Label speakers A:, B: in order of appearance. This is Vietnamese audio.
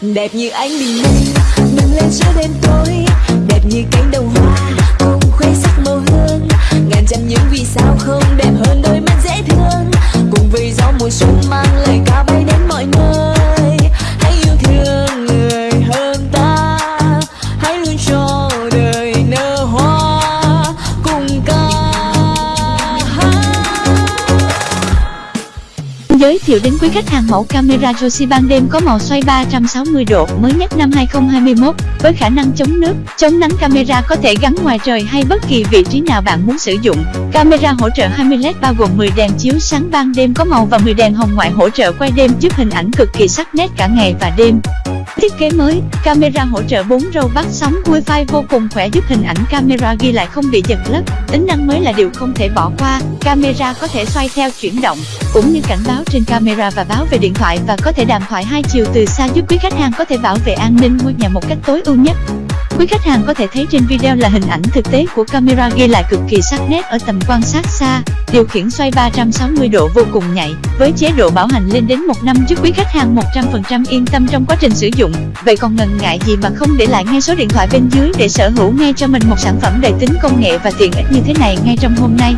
A: đẹp như ánh bình minh
B: Giới thiệu đến quý khách hàng mẫu camera Joshi ban đêm có màu xoay 360 độ mới nhất năm 2021 với khả năng chống nước, chống nắng camera có thể gắn ngoài trời hay bất kỳ vị trí nào bạn muốn sử dụng. Camera hỗ trợ 20 LED bao gồm 10 đèn chiếu sáng ban đêm có màu và 10 đèn hồng ngoại hỗ trợ quay đêm giúp hình ảnh cực kỳ sắc nét cả ngày và đêm. Thiết kế mới, camera hỗ trợ 4 râu bắt sóng Wi-Fi vô cùng khỏe giúp hình ảnh camera ghi lại không bị giật lất. Tính năng mới là điều không thể bỏ qua, camera có thể xoay theo chuyển động, cũng như cảnh báo trên camera và báo về điện thoại và có thể đàm thoại hai chiều từ xa giúp quý khách hàng có thể bảo vệ an ninh ngôi nhà một cách tối ưu nhất. Quý khách hàng có thể thấy trên video là hình ảnh thực tế của camera ghi lại cực kỳ sắc nét ở tầm quan sát xa, điều khiển xoay 360 độ vô cùng nhạy, với chế độ bảo hành lên đến một năm giúp quý khách hàng 100% yên tâm trong quá trình sử dụng. Vậy còn ngần ngại gì mà không để lại ngay số điện thoại bên dưới để sở hữu ngay cho mình một sản phẩm đầy tính công nghệ và tiện ích như thế này ngay trong hôm nay.